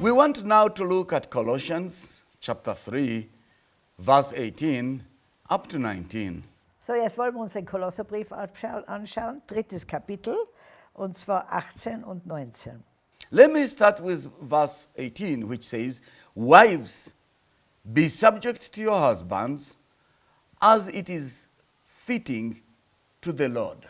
We want now to look at Colossians chapter 3, verse 18 up to 19. So, jetzt wollen wir uns den Kolosserbrief anschauen, drittes Kapitel, und zwar 18 und 19. Let me start with verse 18, which says, Wives, be subject to your husbands as it is fitting to the Lord.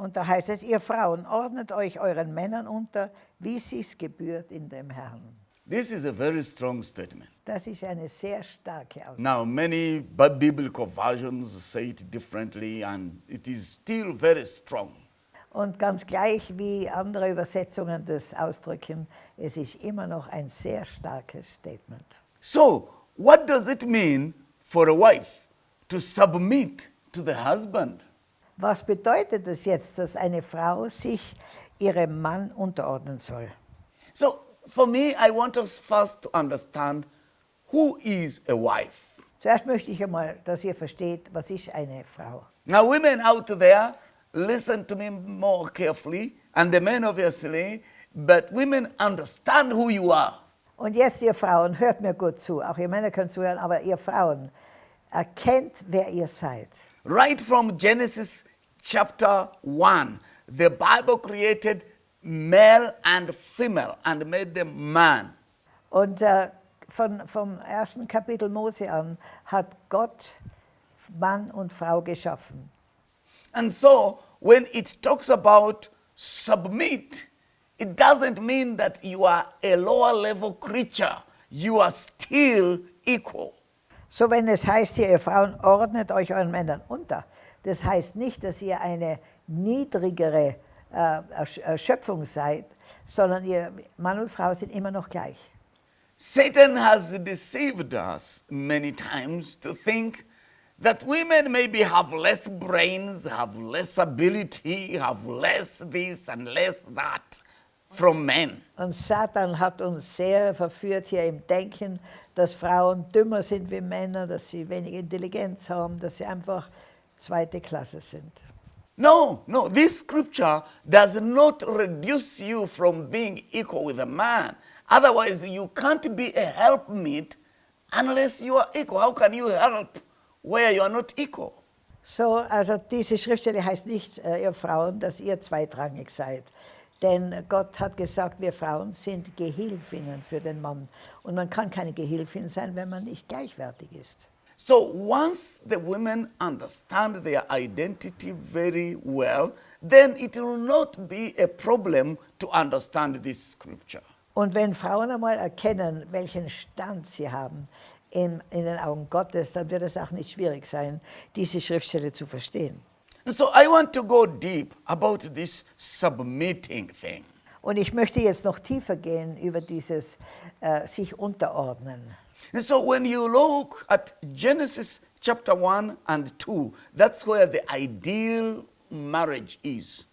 Und da heißt es, ihr Frauen, ordnet euch euren Männern unter, wie sich's gebührt in dem Herrn. This is a very strong statement. Das ist eine sehr starke Aussage. Now, many bi- biblical versions say it differently, and it is still very strong. Und ganz gleich wie andere Übersetzungen das ausdrücken, es ist immer noch ein sehr starkes Statement. So, what does it mean for a wife to submit to the husband? Was bedeutet es jetzt, dass eine Frau sich ihrem Mann unterordnen soll? So, for me, I want us first to understand who is a wife. Zuerst möchte ich einmal, dass ihr versteht, was ist eine Frau. Now, women out there, listen to me more carefully, and the men obviously, but women understand who you are. Und jetzt, ihr Frauen, hört mir gut zu. Auch ihr Männer können zuhören, aber ihr Frauen, erkennt, wer ihr seid. Right from Genesis chapter 1, the Bible created male and female and made them man. Und äh, von, vom ersten Kapitel Mose an hat Gott Mann und Frau geschaffen. And so, when it talks about submit, it doesn't mean that you are a lower level creature. You are still equal. So, wenn es heißt hier, ihr Frauen, ordnet euch euren Männern unter, das heißt nicht, dass ihr eine niedrigere äh, Erschöpfung seid, sondern ihr Mann und Frau sind immer noch gleich. Satan has deceived us many times to think that women maybe have less brains, have less ability, have less this and less that from men. Und Satan hat uns sehr verführt hier im Denken, dass Frauen dümmer sind wie Männer, dass sie wenig Intelligenz haben, dass sie einfach zweite Klasse sind. No, no, this scripture does not reduce you from being equal with a man. Otherwise, you can't be a helpmeet unless you are equal. How can you help where you are not equal? So, also diese Schriftstelle heißt nicht, äh, ihr Frauen, dass ihr zweitrangig seid. Denn Gott hat gesagt, wir Frauen sind Gehilfinnen für den Mann. Und man kann keine Gehilfin sein, wenn man nicht gleichwertig ist. So once the women understand their identity very well, then it will not be a problem to understand this scripture. Und wenn Frauen einmal erkennen, welchen Stand sie haben in, in den Augen Gottes, dann wird es auch nicht schwierig sein, diese Schriftstelle zu verstehen. And so I want to go deep about this submitting thing. Und ich möchte jetzt noch tiefer gehen über dieses äh, sich unterordnen. And so when you look at Genesis chapter 1 and 2, that's where the ideal marriage is.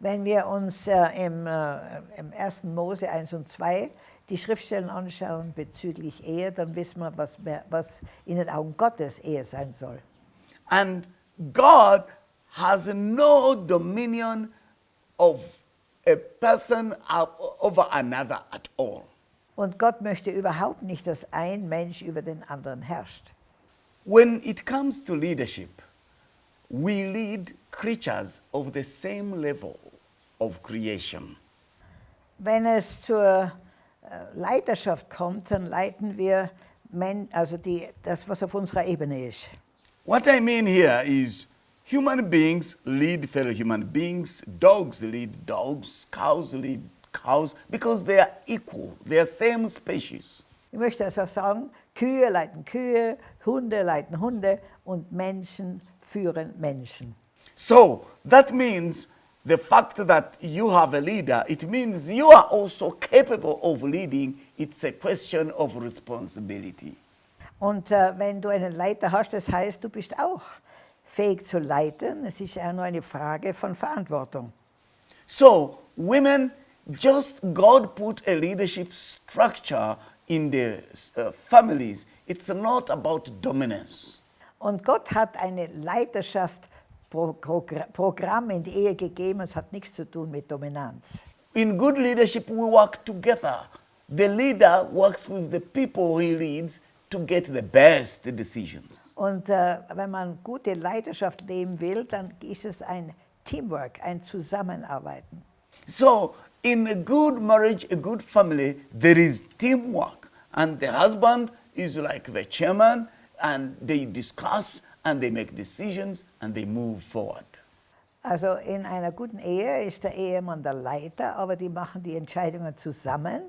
Wenn wir uns äh, im, äh, im 1. Mose 1 und 2 die Schriftstellen anschauen bezüglich Ehe, dann wissen wir, was, was in den Augen Gottes Ehe sein soll. And God has no dominion of a person over another at all. Und Gott möchte überhaupt nicht, dass ein Mensch über den anderen herrscht. When it comes to leadership, we lead creatures of the same level of creation. Wenn es zur äh, Leiterschaft kommt, dann leiten wir Men also die, das, was auf unserer Ebene ist. What I mean here is human beings lead fellow human beings, dogs lead dogs, cows lead cows, because they are equal, they are same species. Ich möchte also sagen, Kühe leiten Kühe, Hunde leiten Hunde und Menschen führen Menschen. So that means the fact that you have a leader, it means you are also capable of leading. It's a question of responsibility. Und äh, wenn du einen Leiter hast, das heißt, du bist auch fähig zu leiten. Es ist ja nur eine Frage von Verantwortung. So, women, just God put a leadership structure in the uh, families. It's not about dominance. Und Gott hat eine Leiterschaft, Pro Progr- Programm in die Ehe gegeben. Es hat nichts zu tun mit Dominanz. In good leadership, we work together the leader works with the people he leads to get the best decisions. Und äh, wenn man gute Leidenschaft leben will, dann ist es ein Teamwork, ein Zusammenarbeiten. So, in a good marriage, a good family, there is teamwork. And the husband is like the chairman, and they discuss and they make decisions and they move forward. Also in einer guten Ehe ist der Ehemann der Leiter, aber die machen die Entscheidungen zusammen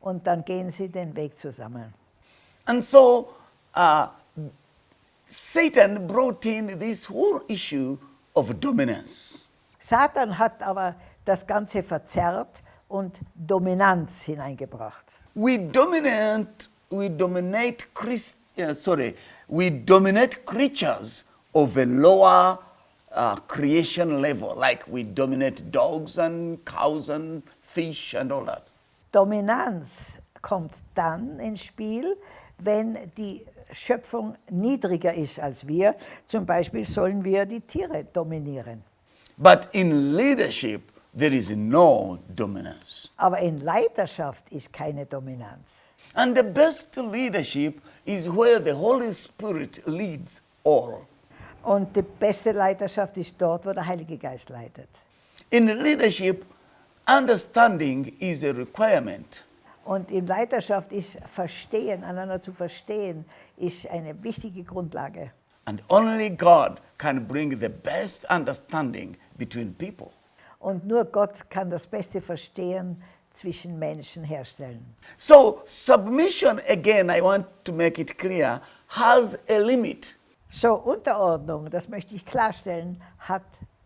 und dann gehen sie den Weg zusammen. And so, uh, Satan brought in this whole issue of dominance. Satan hat aber das Ganze verzerrt und Dominanz hineingebracht. We dominate, we dominate Christ, uh, sorry, we dominate creatures of a lower uh, creation level, like we dominate dogs and cows and fish and all that. Dominanz kommt dann ins Spiel, wenn die Schöpfung niedriger ist als wir. Zum Beispiel sollen wir die Tiere dominieren. But in leadership, there is no dominance. Aber in Leiterschaft ist keine Dominanz. And the best leadership is where the Holy Spirit leads all. Und die beste Leiterschaft ist dort, wo der Heilige Geist leitet. In leadership, understanding is a requirement. Und in Leiterschaft ist Verstehen, einander zu verstehen, ist eine wichtige Grundlage. And only God can bring the best understanding between people. Und nur Gott kann das beste Verstehen zwischen Menschen herstellen. So, submission, again, I want to make it clear, has a limit. So, Unterordnung, das möchte ich klarstellen, hat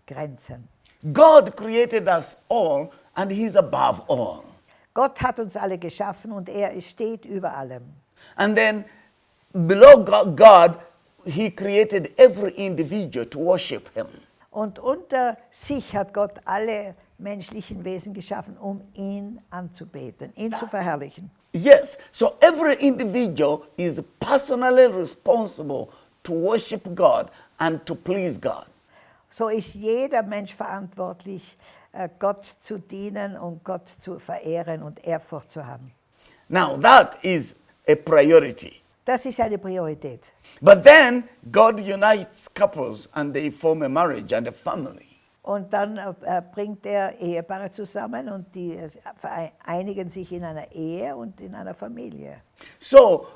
Grenzen. God created us all, and He's above all. Gott hat uns alle geschaffen und er steht über allem. And then, below Go- God, He created every individual to worship Him. Und unter sich hat Gott alle menschlichen Wesen geschaffen, um ihn anzubeten, ihn zu verherrlichen. Yes, so every individual is personally responsible to worship God and to please God. So ist jeder Mensch verantwortlich, äh, Gott zu dienen und Gott zu verehren und Ehrfurcht zu haben. Now, that is a priority. Das ist eine Priorität. But then, God unites couples and they form a marriage and a family. Und dann äh, bringt er Ehepaare zusammen und die äh, vereinigen sich in einer Ehe und in einer Familie. So,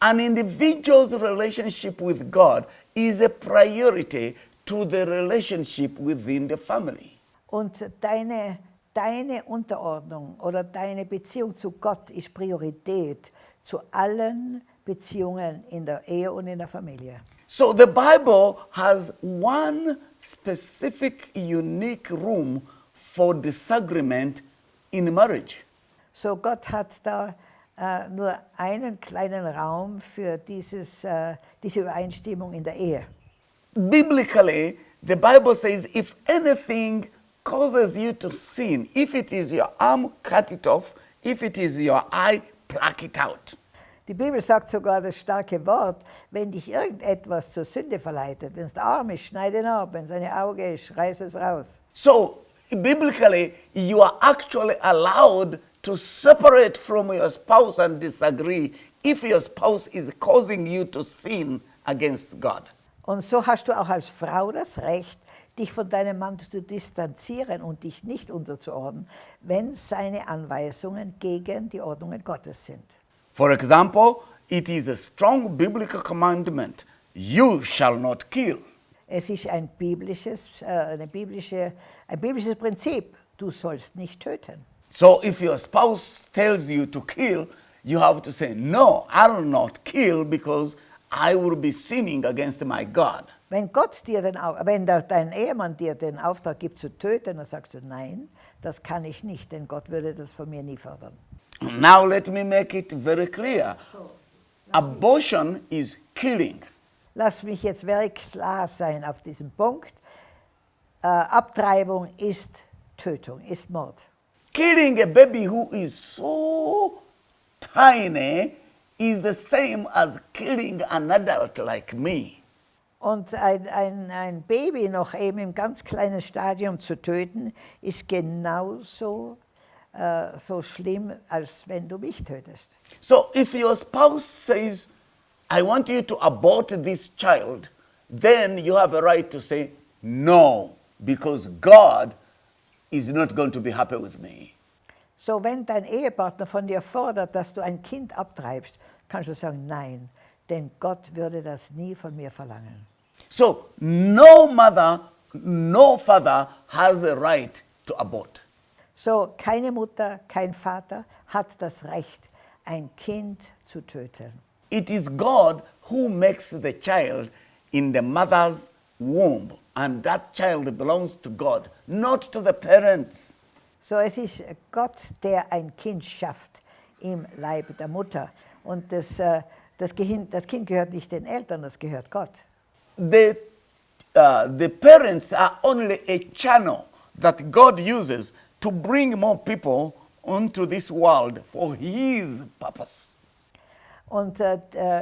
an individual's relationship with God is a priority to the relationship within the family. Und deine, deine Unterordnung oder deine Beziehung zu Gott ist Priorität zu allen Beziehungen in der Ehe und in der Familie. So, the Bible has one specific, unique room for disagreement in marriage. So Gott hat da äh, nur einen kleinen Raum für dieses, äh, diese Übereinstimmung in der Ehe. Biblically, the Bible says if anything causes you to sin, if it is your arm, cut it off, if it is your eye, pluck it out. Die Bibel sagt sogar das starke Wort, wenn dich irgendetwas zur Sünde verleitet, wenn es der Arm ist, schneide ihn ab, wenn es ein Auge ist, reiß es raus. So, biblically, you are actually allowed to separate from your spouse and disagree if your spouse is causing you to sin against God. Und so hast du auch als Frau das Recht, dich von deinem Mann zu distanzieren und dich nicht unterzuordnen, wenn seine Anweisungen gegen die Ordnungen Gottes sind. For example, it is a strong biblical commandment you shall not kill. Es ist ein biblisches, äh, eine biblische, ein biblisches Prinzip, du sollst nicht töten. So if your spouse tells you to kill, you have to say, No, I will not kill because I will be sinning against my God. Wenn, Gott dir den, wenn dein Ehemann dir den Auftrag gibt zu töten, dann sagst du, nein, das kann ich nicht, denn Gott würde das von mir nie fördern. Now let me make it very clear. Abortion is killing. Lass mich jetzt very klar sein auf diesem Punkt. Äh, Abtreibung ist Tötung, ist Mord. Killing a baby who is so tiny is the same as killing an adult like me. Und ein, ein, ein Baby noch eben im ganz kleinen Stadium zu töten, ist genauso äh, so schlimm, als wenn du mich tötest. So if your spouse says, I want you to abort this child, then you have a right to say, no, because God is not going to be happy with me. So, wenn dein Ehepartner von dir fordert, dass du ein Kind abtreibst, kannst du sagen, nein, denn Gott würde das nie von mir verlangen. So no mother, no father has a right to abort. So, keine Mutter, kein Vater hat das Recht, ein Kind zu töten. It is God who makes the child in the mother's womb, and that child belongs to God, not to the parents. So, es ist Gott, der ein Kind schafft im Leib der Mutter. Und das, äh, das, Kind, das Kind gehört nicht den Eltern, das gehört Gott. The, uh, the parents are only a channel that God uses to bring more people onto this world for His purpose. Und äh,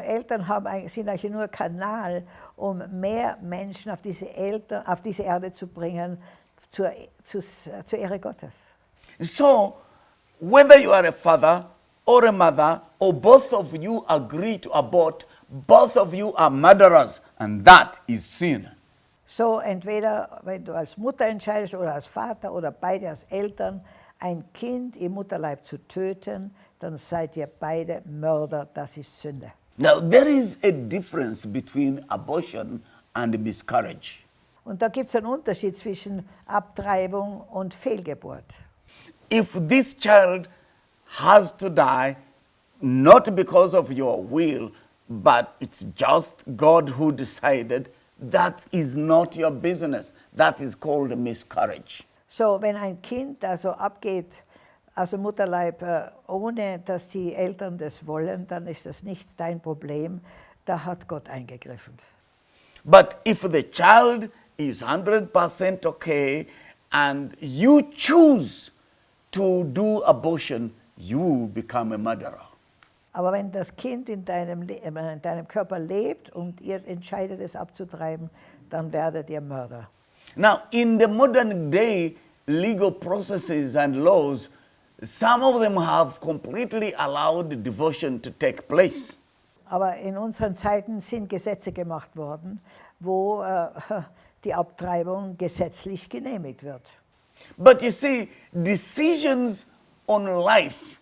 Eltern haben, eigentlich- sind eigentlich nur Kanal, um mehr Menschen auf diese, Eltern, auf diese Erde zu bringen, zur, zu, zur Ehre Gottes. So, whether you are a father or a mother, or both of you agree to abort, both of you are murderers, and that is sin. So entweder, wenn du als Mutter entscheidest oder als Vater oder beide als Eltern, ein Kind im Mutterleib zu töten, dann seid ihr beide Mörder, das ist Sünde. Now, there is a difference between abortion and miscarriage. Und da gibt es einen Unterschied zwischen Abtreibung und Fehlgeburt. If this child has to die, not because of your will, but it's just God who decided, that is not your business. That is called miscarriage. So, wenn ein Kind also abgeht dem Mutterleib, äh, ohne dass die Eltern das wollen, dann ist das nicht dein Problem. Da hat Gott eingegriffen. But if the child is 100% okay and you choose to do abortion, you become a murderer. Aber wenn das Kind in deinem, Le- äh, in deinem Körper lebt und ihr entscheidet es abzutreiben, dann werdet ihr Mörder. Now, in the modern day legal processes and laws, some of them have completely allowed divorce to take place. Aber in unseren Zeiten sind Gesetze gemacht worden, wo äh, die Abtreibung gesetzlich genehmigt wird. But you see, decisions on life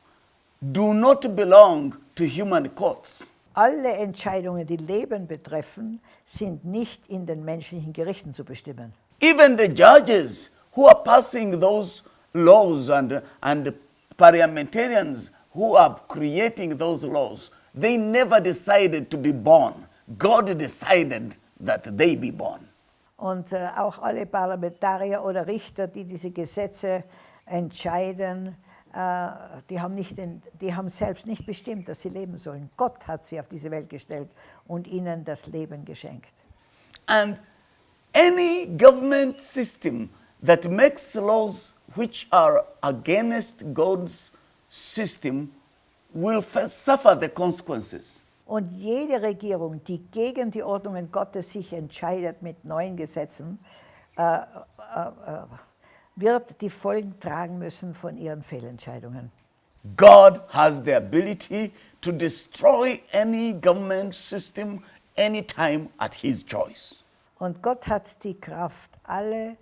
do not belong to human courts. Alle Entscheidungen, die Leben betreffen, sind nicht in den menschlichen Gerichten zu bestimmen. Even the judges who are passing those laws and, and parliamentarians who are creating those laws, they never decided to be born. God decided that they be born. Und äh, auch alle Parlamentarier oder Richter, die diese Gesetze entscheiden, die, haben nicht den, die haben selbst nicht bestimmt, dass sie leben sollen. Gott hat sie auf diese Welt gestellt und ihnen das Leben geschenkt. And any government system that makes laws which are against God's system will first suffer the consequences. Und jede Regierung, die gegen die Ordnungen Gottes sich entscheidet mit neuen Gesetzen, äh, äh, äh, wird die Folgen tragen müssen von ihren Fehlentscheidungen. God has the ability to destroy any government system anytime at his choice. Und Gott hat die Kraft, alle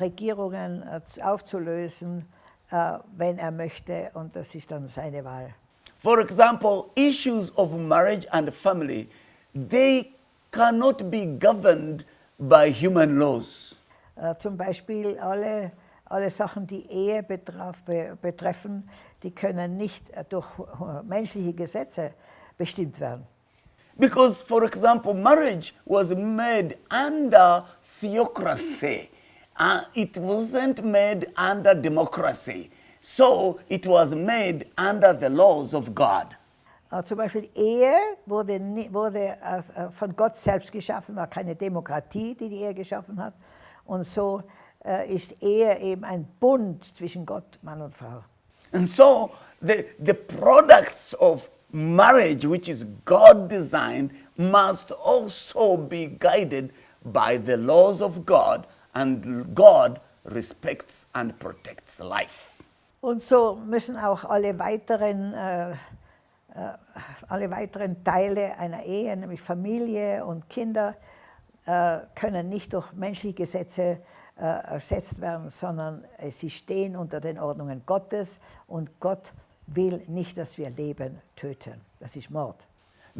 Regierungen äh, aufzulösen, äh, wenn er möchte, und das ist dann seine Wahl. For example, issues of marriage and family, they cannot be governed by human laws. Äh, Zum Beispiel alle, alle Sachen, die Ehe betraf, be, betreffen, die können nicht äh, durch äh, menschliche Gesetze bestimmt werden. Because, for example, marriage was made under theocracy. Uh, it wasn't made under democracy. So it was made under the laws of God. Äh, Zum Beispiel Ehe wurde, wurde äh, von Gott selbst geschaffen, war keine Demokratie, die die Ehe geschaffen hat. Und so ist Ehe eben ein Bund zwischen Gott, Mann und Frau. And so the, the products of marriage, which is God designed, must also be guided by the laws of God, and God respects and protects life. Und so müssen auch alle weiteren, äh, äh, alle weiteren Teile einer Ehe, nämlich Familie und Kinder, äh, können nicht durch menschliche Gesetze äh, ersetzt werden, sondern äh, sie stehen unter den Ordnungen Gottes und Gott will nicht, dass wir Leben töten. Das ist Mord.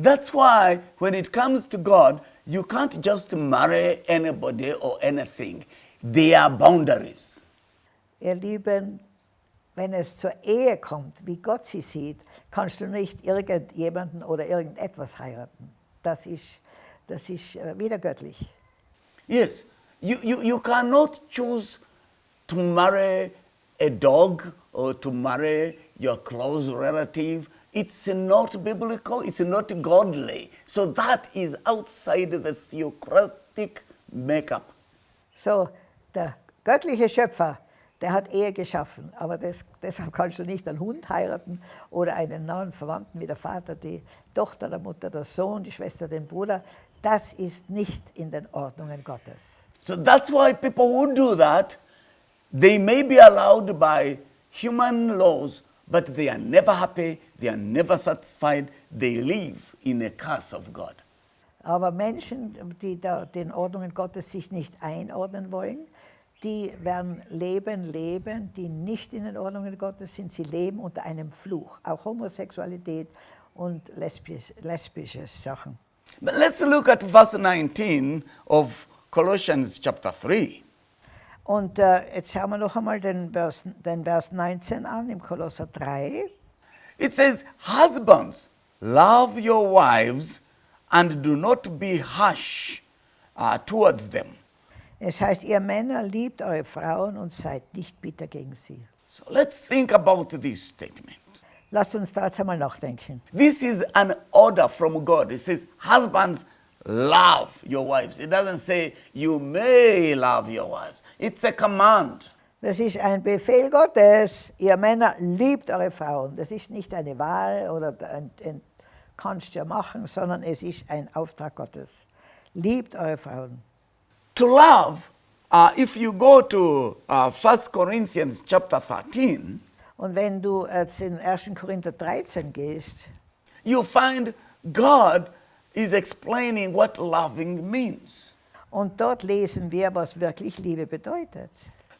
That's why when it comes to God, you can't just marry anybody or anything. There are boundaries. Ihr Lieben, wenn es zur Ehe kommt, wie Gott sie sieht, kannst du nicht irgendjemanden oder irgendetwas heiraten. Das ist, das ist äh, wieder göttlich. Yes, you, you, you cannot choose to marry a dog or to marry your close relative. It's not biblical, it's not godly. So that is outside the theocratic makeup. So, der göttliche Schöpfer, der hat Ehe geschaffen, aber das, deshalb kannst du nicht einen Hund heiraten oder einen nahen Verwandten wie der Vater, die Tochter, der Mutter, der Sohn, die Schwester, den Bruder. Das ist nicht in den Ordnungen Gottes. So that's why people who do that, they may be allowed by human laws, but they are never happy, they are never satisfied, they live in a curse of God. Aber Menschen, die da den Ordnungen Gottes sich nicht einordnen wollen, die werden Leben leben, die nicht in den Ordnungen Gottes sind. Sie leben unter einem Fluch, auch Homosexualität und lesbisch, lesbische Sachen. But let's look at verse 19 of Colossians chapter 3. Und äh, jetzt schauen wir noch einmal den Vers, den Vers 19 an im Kolosser 3. It says, Husbands, love your wives and do not be harsh uh, towards them. Es heißt, ihr Männer liebt eure Frauen und seid nicht bitter gegen sie. So let's think about this statement. Lasst uns da jetzt einmal nachdenken. This is an order from God. It says, Husbands, love your wives. It doesn't say, You may love your wives. It's a command. Das ist ein Befehl Gottes. Ihr Männer liebt eure Frauen. Das ist nicht eine Wahl oder ein, ein kannst ja machen, sondern es ist ein Auftrag Gottes. Liebt eure Frauen. To love, uh, if you go to uh, 1 Corinthians chapter 13, Und wenn du jetzt in 1. Korinther 13 gehst, you find God is explaining what loving means. und dort lesen wir, was wirklich Liebe bedeutet.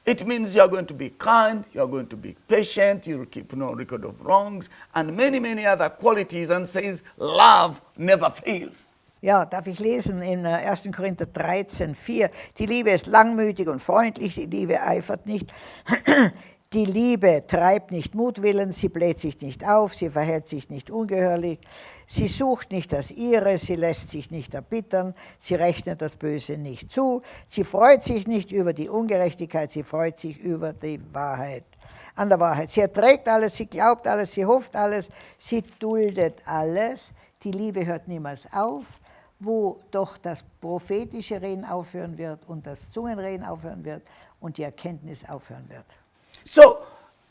It means you're going to be kind, you're going to be patient, you'll keep no record of wrongs, and many, many other qualities, and says love never fails. Ja, darf ich lesen in äh, 1. Korinther 13, 4. Die Liebe ist langmütig und freundlich, die Liebe eifert nicht. Die Liebe treibt nicht Mutwillen, sie bläht sich nicht auf, sie verhält sich nicht ungehörig, sie sucht nicht das Ihre, sie lässt sich nicht erbittern, sie rechnet das Böse nicht zu, sie freut sich nicht über die Ungerechtigkeit, sie freut sich über die Wahrheit. An der Wahrheit. Sie erträgt alles, sie glaubt alles, sie hofft alles, sie duldet alles. Die Liebe hört niemals auf, wo doch das prophetische Reden aufhören wird und das Zungenreden aufhören wird und die Erkenntnis aufhören wird. So,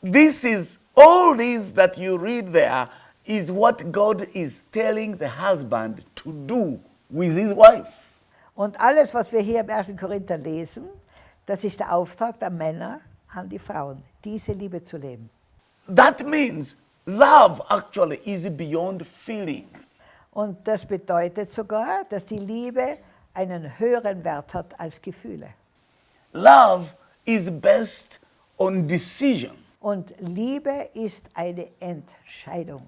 this is all this that you read there is what God is telling the husband to do with his wife. Und alles, was wir hier im 1. Korinther lesen, das ist der Auftrag der Männer an die Frauen, diese Liebe zu leben. That means love actually is beyond feeling. Und das bedeutet sogar, dass die Liebe einen höheren Wert hat als Gefühle. Love is based on decision. Und Liebe ist eine Entscheidung.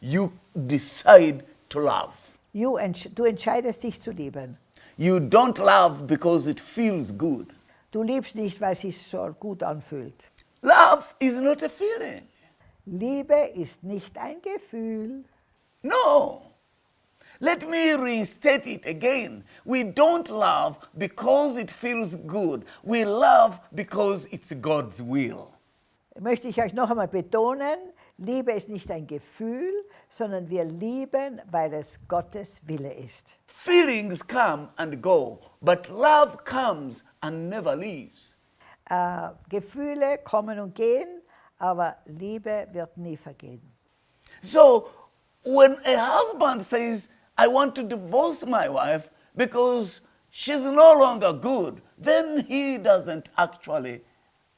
You decide to love. Du, entsch du entscheidest dich zu lieben. You don't love because it feels good. Du liebst nicht, weil es sich so gut anfühlt. Love is not a feeling. Liebe ist nicht ein Gefühl. No. Let me restate it again. We don't love because it feels good. We love because it's God's will. Möchte ich euch noch einmal betonen, Liebe ist nicht ein Gefühl, sondern wir lieben, weil es Gottes Wille ist. Feelings come and go, but love comes and never leaves. Äh, Gefühle kommen und gehen, aber Liebe wird nie vergehen. So when a husband says, I want to divorce my wife because she's no longer good, then he doesn't actually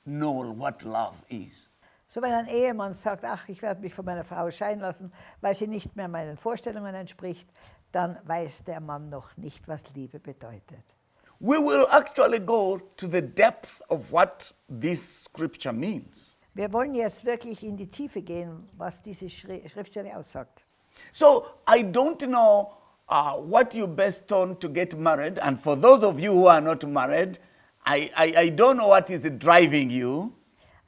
know what love is. So wenn ein Ehemann sagt, ach, ich werde mich von meiner Frau scheiden lassen, weil sie nicht mehr meinen Vorstellungen entspricht, dann weiß der Mann noch nicht, was Liebe bedeutet. We will actually go to the depth of what this scripture means. Wir wollen jetzt wirklich in die Tiefe gehen, was diese Schri Schriftstelle aussagt. So I don't know uh, what you best on to get married, and for those of you who are not married, I, I, I don't know what is driving you.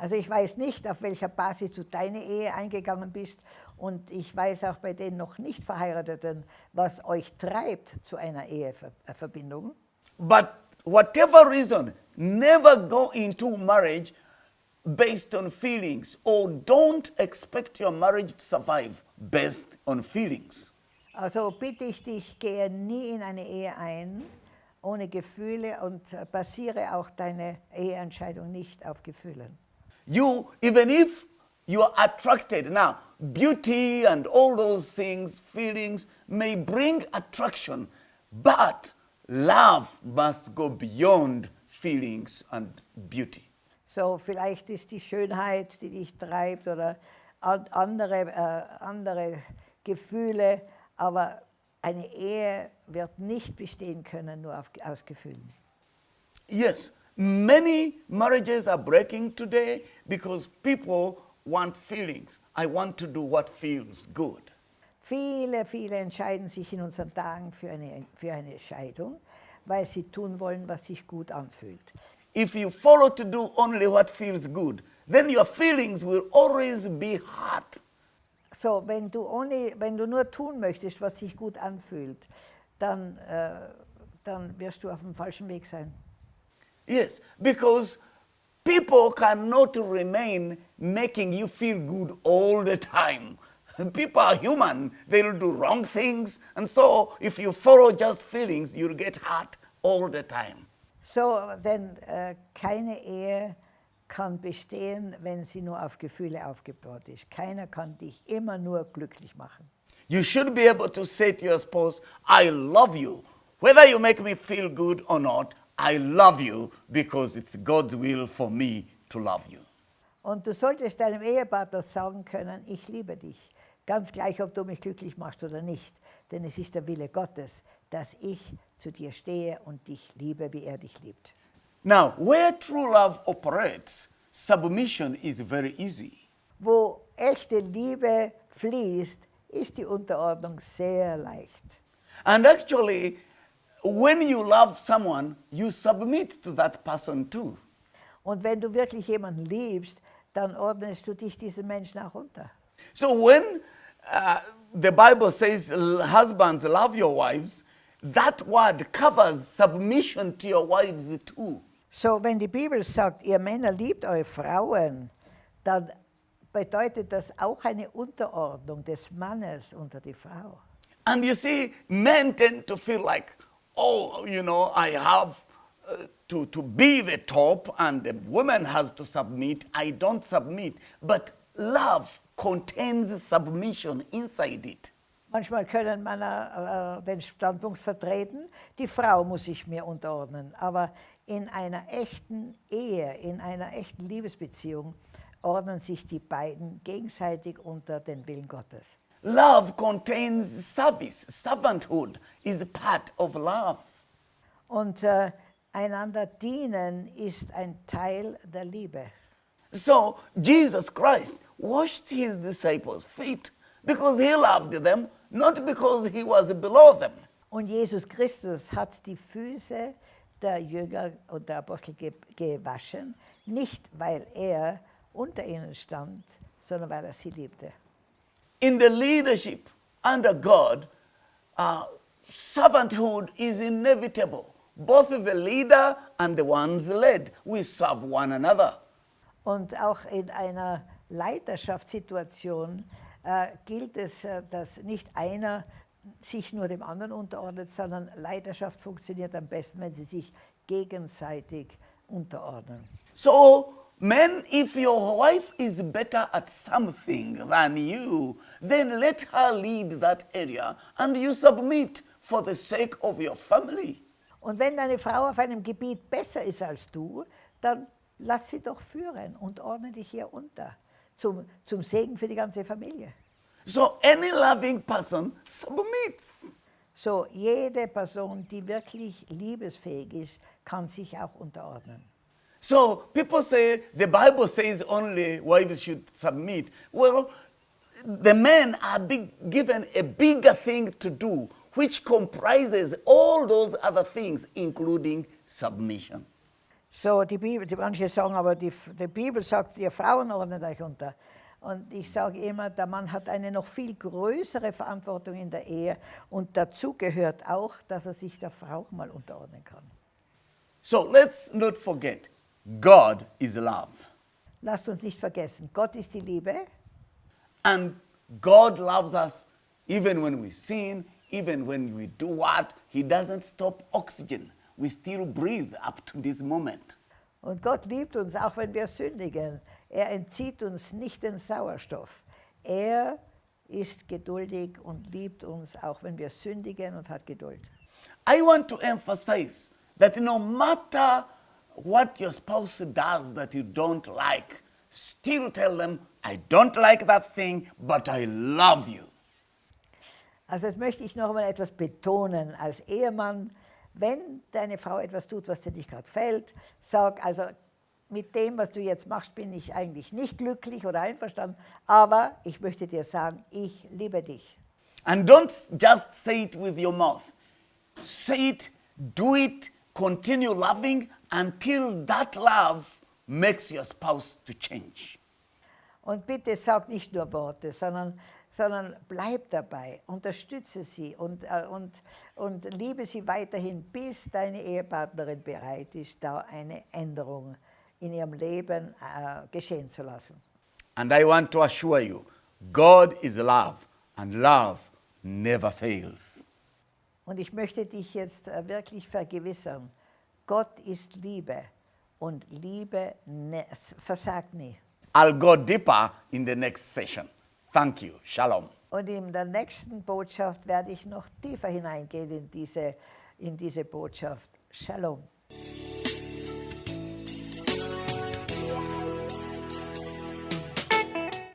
Also ich weiß nicht, auf welcher Basis du deine Ehe eingegangen bist und ich weiß auch bei den noch nicht Verheirateten, was euch treibt zu einer Eheverbindung. But whatever reason, never go into marriage based on feelings or don't expect your marriage to survive based on feelings. Also bitte ich dich, gehe nie in eine Ehe ein ohne Gefühle und äh, basiere auch deine Eheentscheidung nicht auf Gefühlen. You, even if you are attracted, now, beauty and all those things, feelings, may bring attraction, but love must go beyond feelings and beauty. So, vielleicht ist die Schönheit, die dich treibt oder andere, äh, andere Gefühle, aber eine Ehe wird nicht bestehen können nur auf, aus Gefühlen. Yes, many marriages are breaking today because people want feelings. I want to do what feels good. Viele, viele entscheiden sich in unseren Tagen für eine, für eine Scheidung, weil sie tun wollen, was sich gut anfühlt. If you follow to do only what feels good, then your feelings will always be hurt. So, wenn du, only, wenn du nur tun möchtest, was sich gut anfühlt, dann, äh, dann wirst du auf dem falschen Weg sein. Yes, because people cannot remain making you feel good all the time. People are human, they'll do wrong things, and so if you follow just feelings, you'll get hurt all the time. So, denn äh, keine Ehe kann bestehen, wenn sie nur auf Gefühle aufgebaut ist. Keiner kann dich immer nur glücklich machen. You should be able to say to your spouse, I love you. Whether you make me feel good or not, I love you because it's God's will for me to love you. Und du solltest deinem Ehepartner sagen können, ich liebe dich. Ganz gleich, ob du mich glücklich machst oder nicht. Denn es ist der Wille Gottes, dass ich zu dir stehe und dich liebe, wie er dich liebt. Now, where true love operates, submission is very easy. Wo echte Liebe fließt, ist die Unterordnung sehr leicht. And actually, when you love someone, you submit to that person too. Und wenn du wirklich jemanden liebst, dann ordnest du dich diesem Menschen auch unter. So when uh, the Bible says, husbands, love your wives, that word covers submission to your wives too. So, wenn die Bibel sagt, ihr Männer liebt eure Frauen, dann bedeutet das auch eine Unterordnung des Mannes unter die Frau. And you see, men tend to feel like, oh, you know, I have uh, to, to be the top and the woman has to submit. I don't submit. But love contains submission inside it. Manchmal können Männer äh, den Standpunkt vertreten, die Frau muss sich mir unterordnen. Aber in einer echten Ehe, in einer echten Liebesbeziehung ordnen sich die beiden gegenseitig unter den Willen Gottes. Love contains service. Servanthood is part of love. Und äh, einander dienen ist ein Teil der Liebe. So Jesus Christ washed his disciples' feet because he loved them, not because he was below them. Und Jesus Christus hat die Füße der Jünger und der Apostel ge gewaschen, nicht weil er unter ihnen stand, sondern weil er sie liebte. In the leadership under God, uh, servanthood is inevitable. Both the leader and the ones led, we serve one another. Und auch in einer Leiterschaftssituation gilt es, äh, dass nicht einer sich nur dem anderen unterordnet, sondern Leiterschaft funktioniert am besten, wenn sie sich gegenseitig unterordnen. So, men, if your wife is better at something than you, then let her lead that area and you submit for the sake of your family. Und wenn deine Frau auf einem Gebiet besser ist als du, dann lass sie doch führen und ordne dich ihr unter. Zum, zum Segen für die ganze Familie. So any loving person submits. So, jede Person, die wirklich liebesfähig ist, kann sich auch unterordnen. So people say the Bible says only wives should submit. Well, the men are big, given a bigger thing to do, which comprises all those other things, including submission. So, die Bibel, die manche sagen aber, die, die Bibel sagt, ihr Frauen ordnet euch unter. Und ich sage immer, der Mann hat eine noch viel größere Verantwortung in der Ehe und dazu gehört auch, dass er sich der Frau mal unterordnen kann. So let's not forget, God is love. Lasst uns nicht vergessen, Gott ist die Liebe And God loves us even when we sin, even when we do what? He doesn't stop oxygen. We still breathe up to this moment. und Gott liebt uns, auch wenn wir sündigen. Er entzieht uns nicht den Sauerstoff. Er ist geduldig und liebt uns, auch wenn wir sündigen und hat Geduld. I want to emphasize that no matter what your spouse does that you don't like, still tell them, I don't like that thing, but I love you. Also jetzt möchte ich noch einmal etwas betonen als Ehemann. Wenn deine Frau etwas tut, was dir nicht gerade gefällt, sag also, mit dem, was du jetzt machst, bin ich eigentlich nicht glücklich oder einverstanden, aber ich möchte dir sagen, ich liebe dich. And don't just say it with your mouth. Say it, do it, continue loving until that love makes your spouse to change. Und bitte sag nicht nur Worte, sondern, sondern bleib dabei, unterstütze sie und, äh, und, und liebe sie weiterhin, bis deine Ehepartnerin bereit ist, da eine Änderung in ihrem Leben äh, geschehen zu lassen. And I want to assure you, God is love, and love never fails. Und ich möchte dich jetzt äh, wirklich vergewissern, Gott ist Liebe und Liebe ne versagt nie. I'll go deeper in the next session. Thank you. Shalom. Und in der nächsten Botschaft werde ich noch tiefer hineingehen in diese, in diese Botschaft. Shalom.